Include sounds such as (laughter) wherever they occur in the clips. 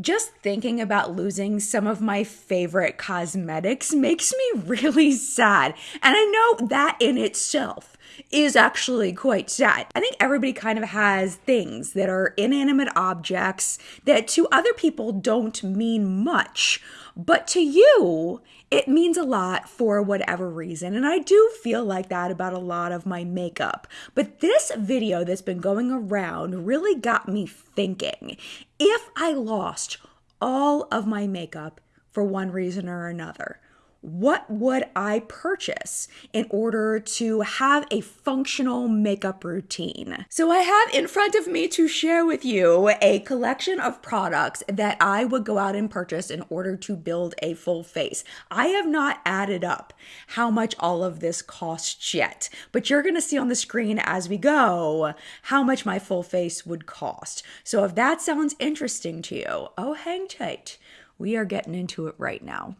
Just thinking about losing some of my favorite cosmetics makes me (laughs) really sad. And I know that in itself is actually quite sad. I think everybody kind of has things that are inanimate objects that to other people don't mean much, but to you, it means a lot for whatever reason. And I do feel like that about a lot of my makeup. But this video that's been going around really got me thinking. If I lost all of my makeup for one reason or another, what would I purchase in order to have a functional makeup routine? So, I have in front of me to share with you a collection of products that I would go out and purchase in order to build a full face. I have not added up how much all of this costs yet, but you're gonna see on the screen as we go how much my full face would cost. So, if that sounds interesting to you, oh, hang tight. We are getting into it right now.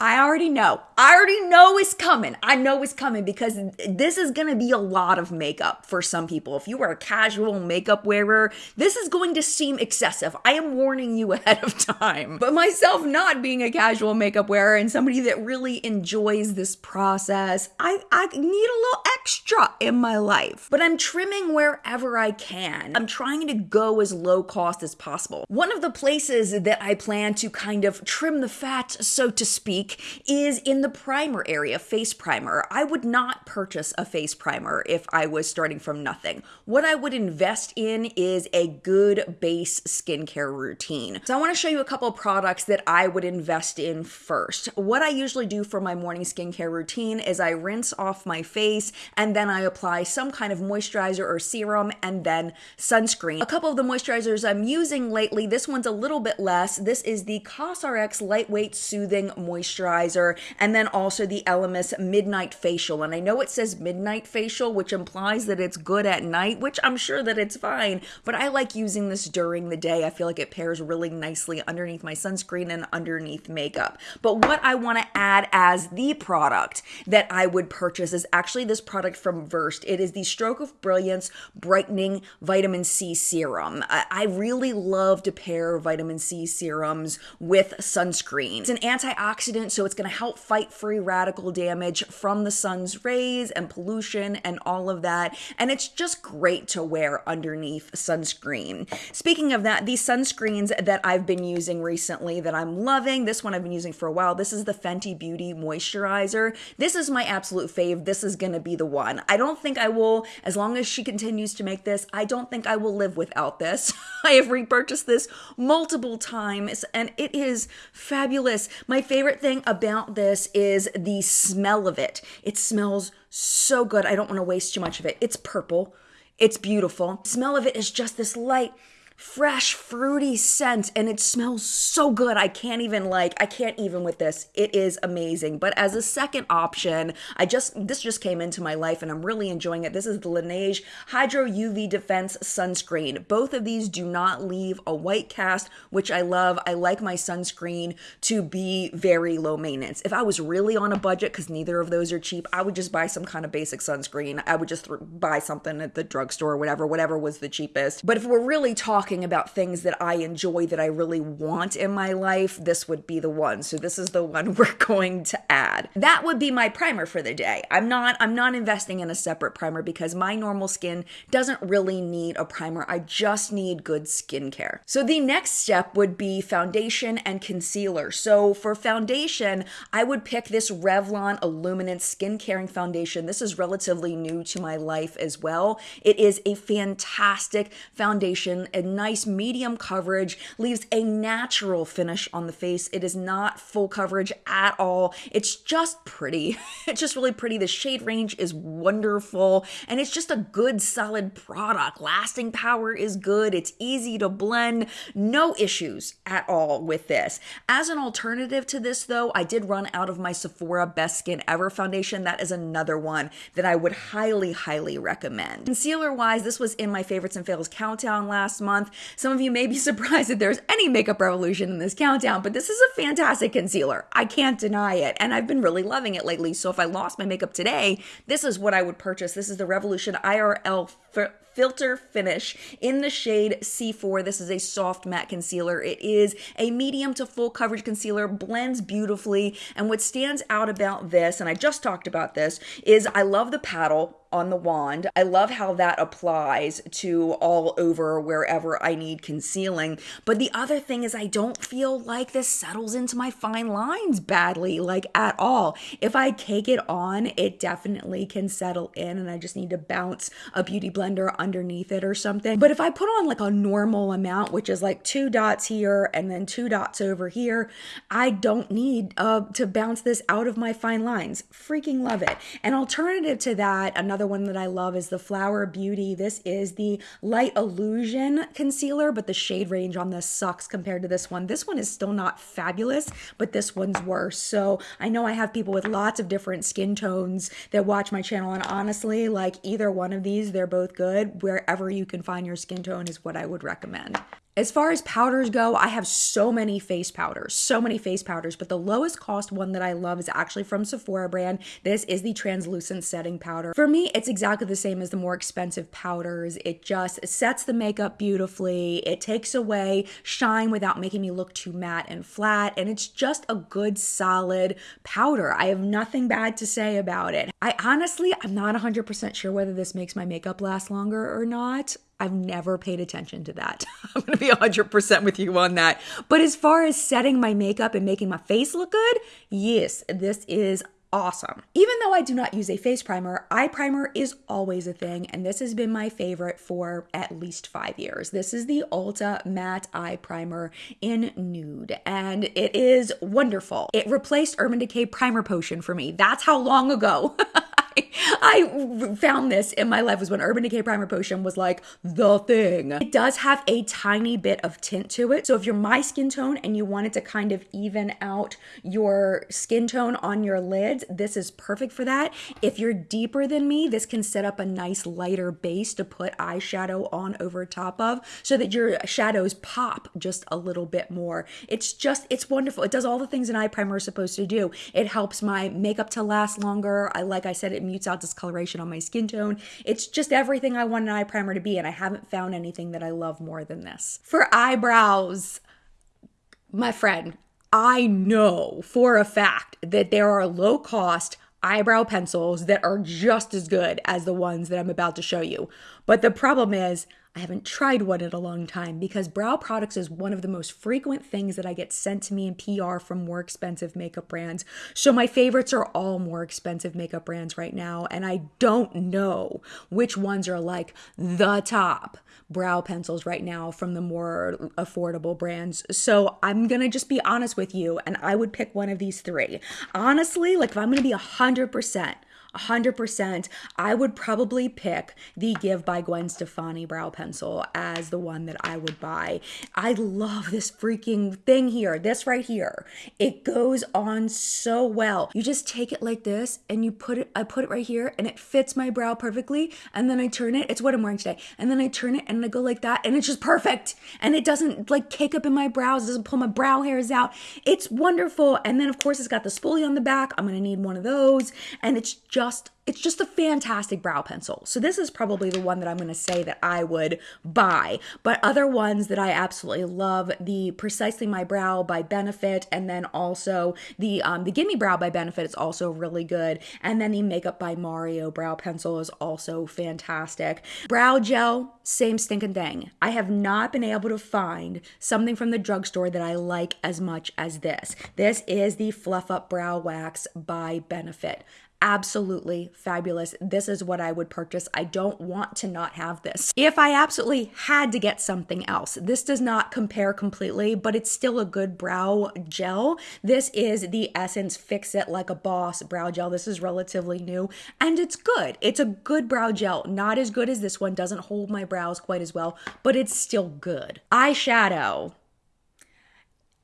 I already know. I already know it's coming. I know it's coming because this is going to be a lot of makeup for some people. If you are a casual makeup wearer, this is going to seem excessive. I am warning you (laughs) ahead of time. But myself not being a casual makeup wearer and somebody that really enjoys this process, I, I need a little extra in my life. But I'm trimming wherever I can. I'm trying to go as low cost as possible. One of the places that I plan to kind of trim the fat, so to speak, is in the primer area, face primer. I would not purchase a face primer if I was starting from nothing. What I would invest in is a good base skincare routine. So I want to show you a couple products that I would invest in first. What I usually do for my morning skincare routine is I rinse off my face and then I apply some kind of moisturizer or serum and then sunscreen. A couple of the moisturizers I'm using lately, this one's a little bit less. This is the COSRX Lightweight Soothing Moisturizer and then also the Elemis Midnight Facial. And I know it says Midnight Facial, which implies that it's good at night, which I'm sure that it's fine, but I like using this during the day. I feel like it pairs really nicely underneath my sunscreen and underneath makeup. But what I want to add as the product that I would purchase is actually this product from Versed. It is the Stroke of Brilliance Brightening Vitamin C Serum. I really love to pair vitamin C serums with sunscreen. It's an antioxidant so it's going to help fight free radical damage from the sun's rays and pollution and all of that. And it's just great to wear underneath sunscreen. Speaking of that, these sunscreens that I've been using recently that I'm loving, this one I've been using for a while. This is the Fenty Beauty Moisturizer. This is my absolute fave. This is going to be the one. I don't think I will, as long as she continues to make this, I don't think I will live without this. (laughs) I have repurchased this multiple times and it is fabulous. My favorite thing about this is the smell of it. It smells so good. I don't want to waste too much of it. It's purple. It's beautiful. The smell of it is just this light fresh fruity scent and it smells so good. I can't even like i can't even with this. It is amazing. But as a second option i just this just came into my life and i'm really enjoying it. This is the laneige hydro uv defense sunscreen. Both of these do not leave a white cast which i love. I like my sunscreen to be very low maintenance. If i was really on a budget because neither of those are cheap i would just buy some kind of basic sunscreen. I would just buy something at the drugstore or whatever whatever was the cheapest. But if we're really talking talking about things that I enjoy that I really want in my life, this would be the one. So this is the one (laughs) we're going to add. That would be my primer for the day. I'm not I'm not investing in a separate primer because my normal skin doesn't really need a primer. I just need good skincare. So the next step would be foundation and concealer. So for foundation, I would pick this Revlon Illuminance Skin Caring Foundation. This is relatively new to my life as well. It is a fantastic foundation and nice medium coverage, leaves a natural finish on the face. It is not full coverage at all. It's just pretty. (laughs) it's just really pretty. The shade range is wonderful and it's just a good solid product. Lasting power is good. It's easy to blend. No issues at all with this. As an alternative to this though, I did run out of my Sephora Best Skin Ever foundation. That is another one that I would highly, highly recommend. Concealer wise, this was in my favorites and fails countdown last month. Some of you may be (laughs) surprised that there's any makeup revolution in this countdown, but this is a fantastic concealer. I can't deny it. And I've been really loving it lately. So if I lost my makeup today, this is what I would purchase. This is the Revolution IRL Filter Finish in the shade C4. This is a soft matte concealer. It is a medium to full coverage concealer, blends beautifully. And what stands out about this, and I just talked about this, is I love the paddle on the wand. I love how that applies to all over wherever I need concealing. But the other thing is, I don't feel like this settles into my fine lines badly, like at all. If I take it on, it definitely can settle in, and I just need to bounce a beauty blender underneath it or something. But if I put on like a normal amount, which is like two dots here and then two dots over here, I don't need uh, to bounce this out of my fine lines. Freaking love it. An alternative to that, another one that I love is the Flower Beauty. This is the Light Illusion concealer, but the shade range on this sucks compared to this one. This one is still not fabulous, but this one's worse. So I know I have people with lots of different skin tones that watch my channel, and honestly, like either one of these, they're both good. Wherever you can find your skin tone is what I would recommend. As far as powders go, I have so many face powders, so many face powders, but the lowest cost one that I love is actually from Sephora brand. This is the translucent setting powder. For me, it's exactly the same as the more expensive powders. It just sets the makeup beautifully. It takes away shine without making me look too matte and flat, and it's just a good solid powder. I have nothing bad to say about it. I honestly, I'm not 100% sure whether this makes my makeup last longer or not. I've never paid attention to that. (laughs) I'm going to be 100% with you on that. But as far as setting my makeup and making my face look good, yes, this is awesome. Even though I do not use a face primer, eye primer is always a thing, and this has been my favorite for at least five years. This is the Ulta Matte Eye Primer in Nude, and it is wonderful. It replaced Urban Decay Primer Potion for me. That's how long ago. (laughs) found this in my life was when Urban Decay Primer Potion was like the thing. It does have a tiny bit of tint to it. So if you're my skin tone and you wanted to kind of even out your skin tone on your lids, this is perfect for that. If you're deeper than me, this can set up a nice lighter base to put eyeshadow on over top of so that your shadows pop just a little bit more. It's just, it's wonderful. It does all the things an eye primer is supposed to do. It helps my makeup to last longer. I, like I said, it mutes out discoloration on my skin tone. It's just everything I want an eye primer to be, and I haven't found anything that I love more than this. For eyebrows, my friend, I know for a fact that there are low cost eyebrow pencils that are just as good as the ones that I'm about to show you. But the problem is, I haven't tried one in a long time because brow products is one of the most frequent things that I get sent to me in PR from more expensive makeup brands. So my favorites are all more expensive makeup brands right now, and I don't know which ones are like the top brow pencils right now from the more affordable brands. So I'm gonna just be honest with you, and I would pick one of these three. Honestly, like if I'm gonna be a hundred percent 100%, I would probably pick the GXVE by Gwen Stefani brow pencil as the one that I would buy. I love this freaking thing here, this right here. It goes on so well. You just take it like this and you put it, I put it right here and it fits my brow perfectly. And then I turn it, it's what I'm wearing today. And then I turn it and I go like that and it's just perfect. And it doesn't like cake up in my brows, doesn't pull my brow hairs out. It's wonderful. And then of course it's got the spoolie on the back. I'm gonna need one of those. And it's just just it's just a fantastic brow pencil. So this is probably the one that I'm going to say that I would buy. But other ones that I absolutely love, the Precisely My Brow by Benefit, and then also the um, the Gimme Brow by Benefit is also really good. And then the Makeup by Mario brow pencil is also fantastic. Brow gel, same stinking thing. I have not been able to find something from the drugstore that I like as much as this. This is the Fluff Up Brow Wax by Benefit absolutely fabulous. This is what I would purchase. I don't want to not have this. If I absolutely had to get something else, this does not compare completely, but it's still a good brow gel. This is the Essence Fix It Like a Boss brow gel. This is relatively new and it's good. It's a good brow gel. Not as good as this one, doesn't hold my brows quite as well, but it's still good. Eyeshadow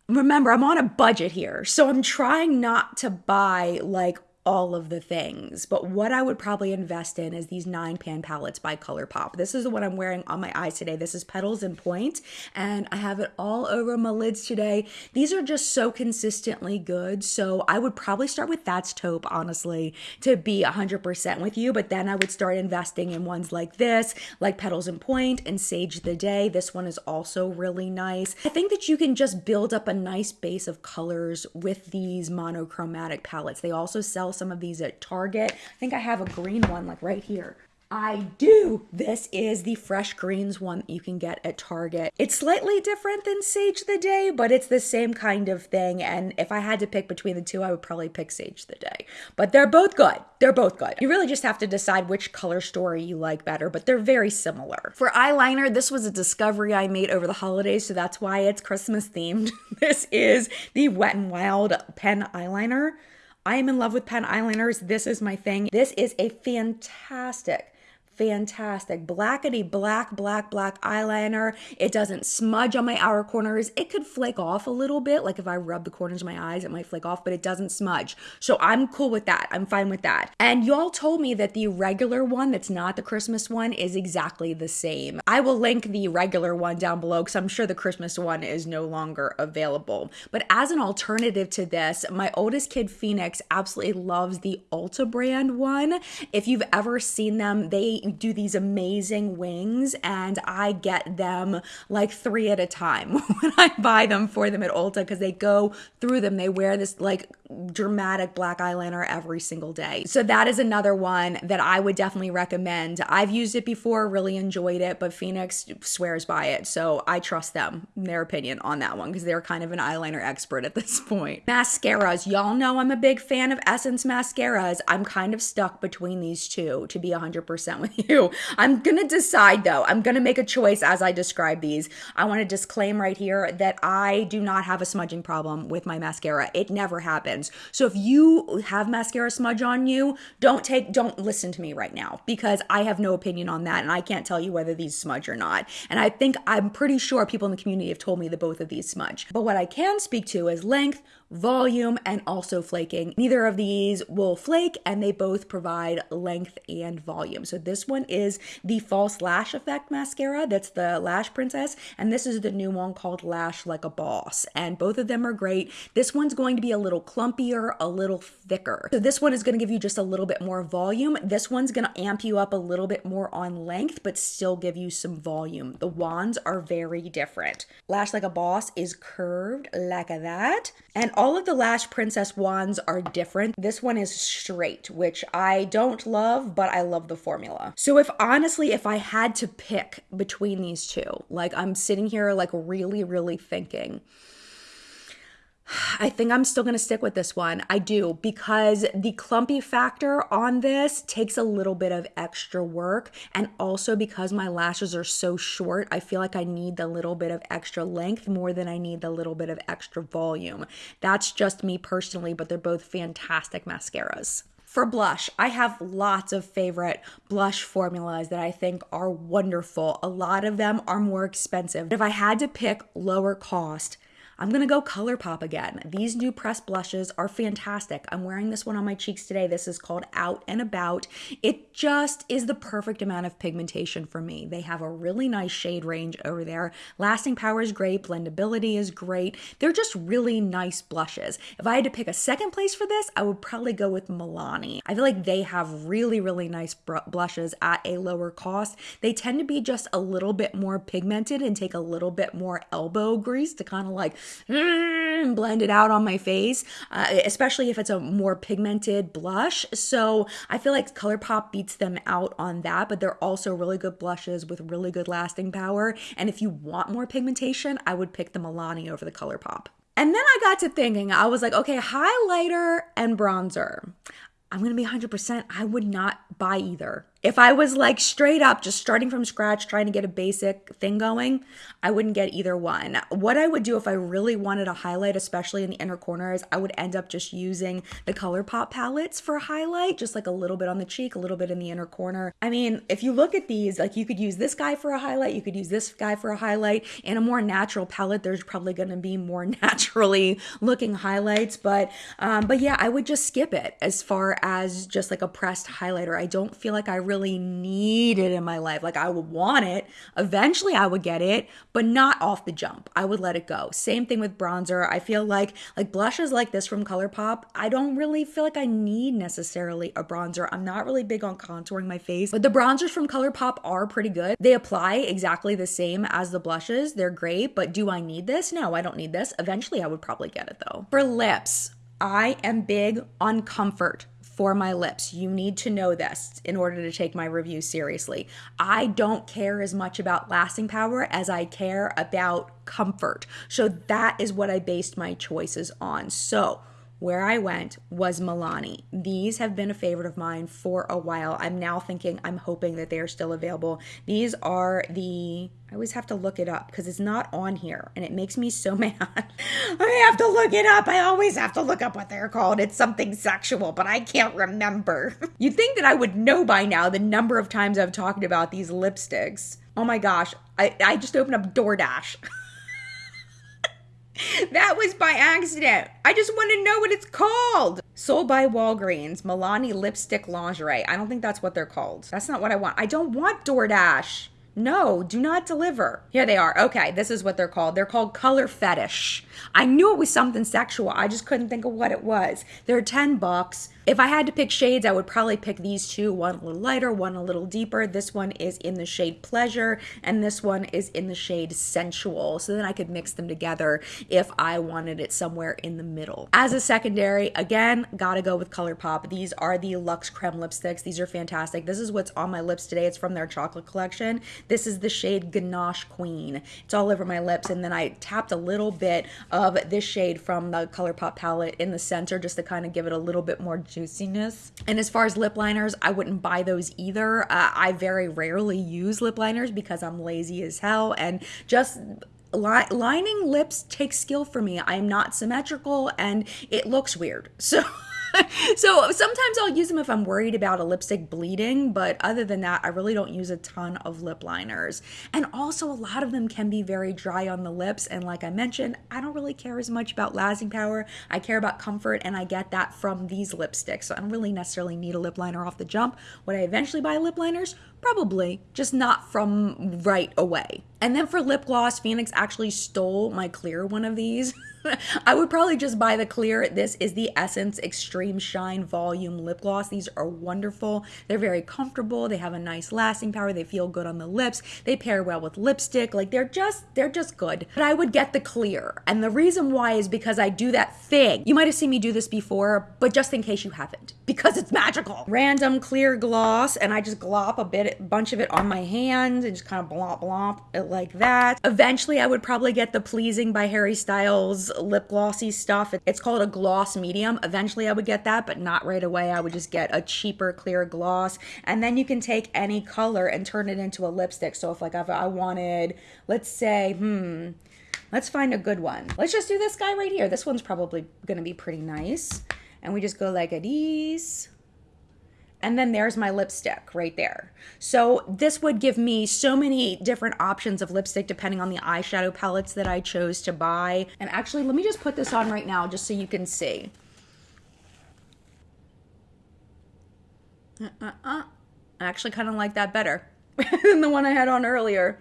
remember I'm on a budget here. So I'm trying not to buy like all of the things. But what I would probably invest in is these nine pan palettes by ColourPop. This is the one I'm wearing on my eyes today. This is Petals and Point, and I have it all over my lids today. These are just so consistently good. So I would probably start with That's Taupe, honestly, to be 100% with you. But then I would start investing in ones like this, like Petals and Point and Sage the Day. This one is also really nice. I think that you can just build up a nice base of colors with these monochromatic palettes. They also sell some of these at Target. I think I have a green one like right here. I do. This is the Fresh Greens one that you can get at Target. It's slightly different than Sage the Day, but it's the same kind of thing. And if I had to pick between the two, I would probably pick Sage the Day. But they're both good. They're both good. You really just have to decide which color story you like better, but they're very similar. For eyeliner, this was a discovery I made over the holidays, so that's why it's Christmas themed. (laughs) this is the Wet n Wild pen eyeliner. I am in love with pen eyeliners. This is my thing. This is a fantastic fantastic. Blackety black, black, black eyeliner. It doesn't smudge on my outer corners. It could flake off a little bit. Like if I rub the corners of my eyes, it might flake off, but it doesn't smudge. So I'm cool with that. I'm fine with that. And y'all told me that the regular one that's not the Christmas one is exactly the same. I will link the regular one down below because I'm sure the Christmas one is no longer available. But as an alternative to this, my oldest kid, Phoenix, absolutely loves the Ulta brand one. If you've ever seen them, they do these amazing wings and I get them like three at a time (laughs) when I buy them for them at Ulta because they go through them. They wear this like dramatic black eyeliner every single day. So that is another one that I would definitely recommend. I've used it before, really enjoyed it, but Phoenix swears by it. So I trust them, their opinion on that one because they're kind of an eyeliner expert at this point. Mascaras. Y'all know I'm a big fan of Essence mascaras. I'm kind of stuck between these two to be 100% with you. I'm going to decide though. I'm going to make a choice as I describe these. I want to disclaim right here that I do not have a smudging problem with my mascara. It never happens. So if you have mascara smudge on you, don't take don't listen to me right now because I have no opinion on that and I can't tell you whether these smudge or not. And I think I'm pretty sure people in the community have told me that both of these smudge. But what I can speak to is length, volume, and also flaking. Neither of these will flake and they both provide length and volume. So this one is the False Lash Effect Mascara. That's the Lash Princess. And this is the new one called Lash Like a Boss. And both of them are great. This one's going to be a little clumpier, a little thicker. So this one is going to give you just a little bit more volume. This one's going to amp you up a little bit more on length, but still give you some volume. The wands are very different. Lash Like a Boss is curved like that. And all of the Lash Princess wands are different. This one is straight, which I don't love, but I love the formula. So if honestly, if I had to pick between these two, like I'm sitting here like really, really thinking, I think I'm still going to stick with this one. I do because the clumpy factor on this takes a little bit of extra work. And also because my lashes are so short, I feel like I need the little bit of extra length more than I need the little bit of extra volume. That's just me personally, but they're both fantastic mascaras. For blush, I have lots of favorite blush formulas that I think are wonderful. A lot of them are more expensive. If I had to pick lower cost, I'm gonna go ColourPop again. These new pressed blushes are fantastic. I'm wearing this one on my cheeks today. This is called Out and About. It just is the perfect amount of pigmentation for me. They have a really nice shade range over there. Lasting power is great, blendability is great. They're just really nice blushes. If I had to pick a second place for this, I would probably go with Milani. I feel like they have really, really nice blushes at a lower cost. They tend to be just a little bit more pigmented and take a little bit more elbow grease to kind of like mm, blend it out on my face, uh, especially if it's a more pigmented blush. So I feel like ColourPop beats them out on that, but they're also really good blushes with really good lasting power. And if you want more pigmentation, I would pick the Milani over the ColourPop. And then I got to thinking, I was like, okay, highlighter and bronzer. I'm to be 100%. I would not buy either. If I was like straight up just starting from scratch trying to get a basic thing going, I wouldn't get either one. What I would do if I really wanted a highlight, especially in the inner corners, I would end up just using the ColourPop palettes for a highlight, just like a little bit on the cheek, a little bit in the inner corner. I mean, if you look at these, like you could use this guy for a highlight, you could use this guy for a highlight. In a more natural palette, there's probably going to be more (laughs) naturally looking highlights, but um, but yeah, I would just skip it as far as just like a pressed highlighter. I don't feel like I really really need it in my life. Like I would want it. Eventually I would get it, but not off the jump. I would let it go. Same thing with bronzer. I feel like like blushes like this from ColourPop, I don't really feel like I need necessarily a bronzer. I'm not really big on contouring my face, but the bronzers from ColourPop are pretty good. They apply exactly the same as the blushes. They're great, but do I need this? No, I don't need this. Eventually I would probably get it though. For lips, I am big on comfort for my lips. You need to know this in order to take my review seriously. I don't care as much about lasting power as I care about comfort. So that is what I based my choices on. So, where I went was Milani. These have been a favorite of mine for a while. I'm now thinking, I'm hoping that they are still available. These are the, I always have to look it up because it's not on here and it makes me so (laughs) mad. I have to look it up. I always have to look up what they're called. It's something sexual, but I can't remember. (laughs) You'd think that I would know by now the number of times I've talked about these lipsticks. Oh my gosh, I, I just opened up DoorDash. (laughs) (laughs) that was by accident. I just want to know what it's called. Sold by Walgreens, Milani Lipstick Lingerie. I don't think that's what they're called. That's not what I want. I don't want DoorDash. No, do not deliver. Here they are. Okay, this is what they're called. They're called color fetish. I knew it was something sexual. I just couldn't think of what it was. They're 10 bucks. If I had to pick shades, I would probably pick these two one a little lighter, one a little deeper. This one is in the shade Pleasure, and this one is in the shade Sensual. So then I could mix them together if I wanted it somewhere in the middle. As a secondary, again, gotta go with ColourPop. These are the Luxe Creme lipsticks. These are fantastic. This is what's on my lips today. It's from their chocolate collection. This is the shade Ganache Queen. It's all over my lips, and then I tapped a little bit of this shade from the ColourPop palette in the center just to kind of give it a little bit more juiciness. And as far as lip liners, I wouldn't buy those either. Uh, I very rarely use lip liners because I'm lazy as hell and just li- lining lips takes skill for me. I am not symmetrical and it looks weird. (laughs) So (laughs) so sometimes I'll use them if I'm worried about a lipstick bleeding, but other than that, I really don't use a ton of lip liners. And also, a lot of them can be very dry on the lips. And like I mentioned, I don't really care as much about lasting power. I care about comfort, and I get that from these lipsticks. So I don't really necessarily need a lip liner off the jump. Would I eventually buy lip liners? Probably, just not from right away. And then for lip gloss, Phoenix actually stole my clear one of these. (laughs) I would probably just buy the clear. This is the Essence Extreme Shine Volume Lip Gloss. These are wonderful. They're very comfortable. They have a nice lasting power. They feel good on the lips. They pair well with lipstick. Like they're just they're just good. But I would get the clear. And the reason why is because I do that thing. You might have seen me do this before, but just in case you haven't, because it's magical. Random clear gloss and I just glop a bit bunch of it on my hand and just kind of blop blop it like that. Eventually I would probably get the Pleasing by Harry Styles lip glossy stuff. It's called a gloss medium. Eventually I would get that, but not right away. I would just get a cheaper clear gloss. And then you can take any color and turn it into a lipstick. So if like I wanted, let's say, hmm, let's find a good one. Let's just do this guy right here. This one's probably gonna be pretty nice. And we just go like these and then there's my lipstick right there. So this would give me so many different options of lipstick depending on the eyeshadow palettes that I chose to buy. And actually, let me just put this on right now just so you can see. Uh-uh-uh. I actually kind of like that better (laughs) than the one I had on earlier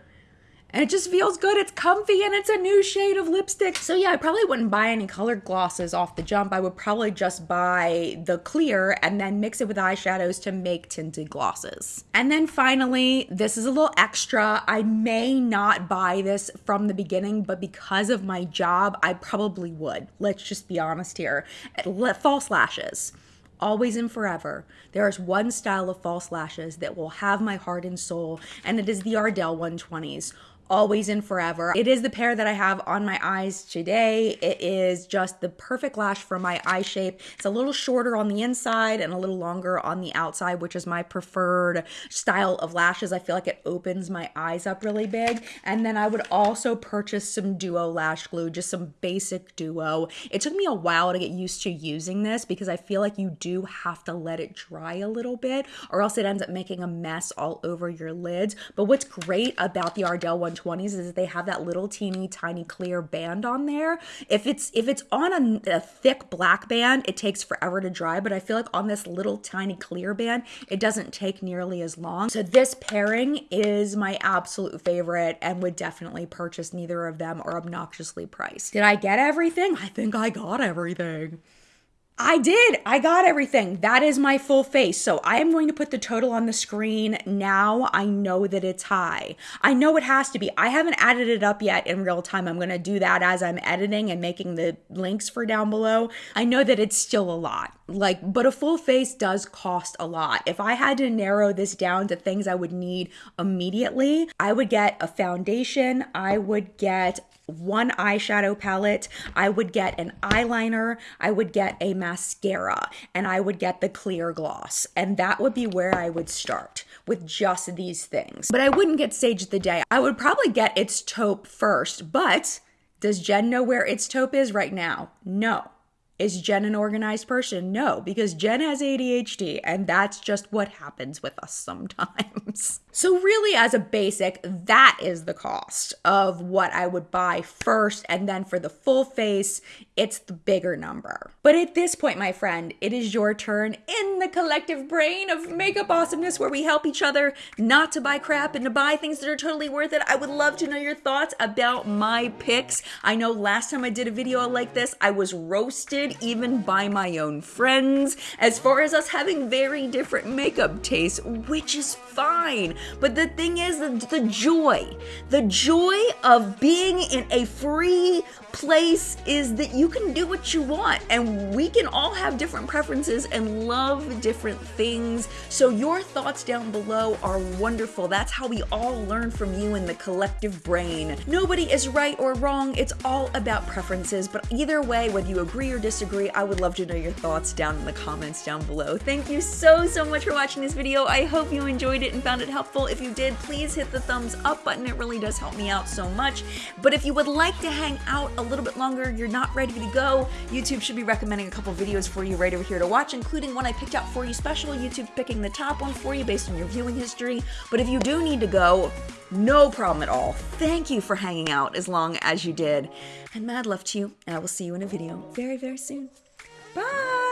and it just feels good. It's comfy and it's a new shade of lipstick. So yeah, I probably wouldn't buy any colored glosses off the jump. I would probably just buy the clear and then mix it with eyeshadows to make tinted glosses. And then finally, this is a little extra. I may not buy this from the beginning, but because of my job, I probably would. Let's just be honest here. False lashes always and forever, there is one style of false lashes that will have my heart and soul, and it is the Ardell 120s always and forever. It is the pair that I have on my eyes today. It is just the perfect lash for my eye shape. It's a little shorter on the inside and a little longer on the outside, which is my preferred style of lashes. I feel like it opens my eyes up really big. And then I would also purchase some Duo lash glue, just some basic Duo. It took me a while to get used to using this because I feel like you do have to let it dry a little bit or else it ends up making a mess all over your lids. But what's great about the Ardell 120s is they have that little teeny tiny clear band on there. If it's if it's on a, a thick black band, it takes forever to dry, but I feel like on this little tiny clear band, it doesn't take nearly as long. So this pairing is my absolute favorite and would definitely purchase neither of them are obnoxiously priced. Did I get everything? I think I got everything. I did. I got everything. That is my full face. So I am going to put the total on the screen now. I know that it's high. I know it has to be. I haven't added it up yet in real time. I'm going to do that as I'm editing and making the links for down below. I know that it's still a lot. Like, but a full face does cost a lot. If I had to narrow this down to things I would need immediately, I would get a foundation. I would get one eyeshadow palette, I would get an eyeliner, I would get a mascara, and I would get the clear gloss. And that would be where I would start with just these things. But I wouldn't get Sage of the Day. I would probably get its taupe first, but does Jen know where its taupe is right now? No. Is Jen an organized person? No, because Jen has ADHD, and that's just what happens with us sometimes. (laughs) so, really, as a basic, that is the cost of what I would buy first, and then for the full face, it's the bigger number. But at this point, my friend, it is your turn in the collective brain of makeup awesomeness where we help each other not to buy crap and to buy things that are totally worth it. I would love to know your thoughts about my picks. I know last time I did a video like this, I was roasted even by my own friends, as far as us having very different makeup tastes, which is fine. But the thing is, the, the joy, the joy of being in a free place is that you can do what you want and we can all have different preferences and love different things. So your thoughts down below are wonderful. That's how we all learn from you in the collective brain. Nobody is right or wrong. It's all about preferences, but either way, whether you agree or disagree, I would love to know your thoughts down in the comments down below. Thank you so, so much for watching this video. I hope you enjoyed it and found it helpful. If you did, please hit the thumbs up button. It really does help me out so much. But if you would like to hang out a little bit longer, you're not ready to go, YouTube should be recommending a couple videos for you right over here to watch, including one I picked out for you special. YouTube picking the top one for you based on your viewing history. But if you do need to go, no problem at all. Thank you for hanging out as long as you did. And mad love to you, and I will see you in a video very, very soon. Bye!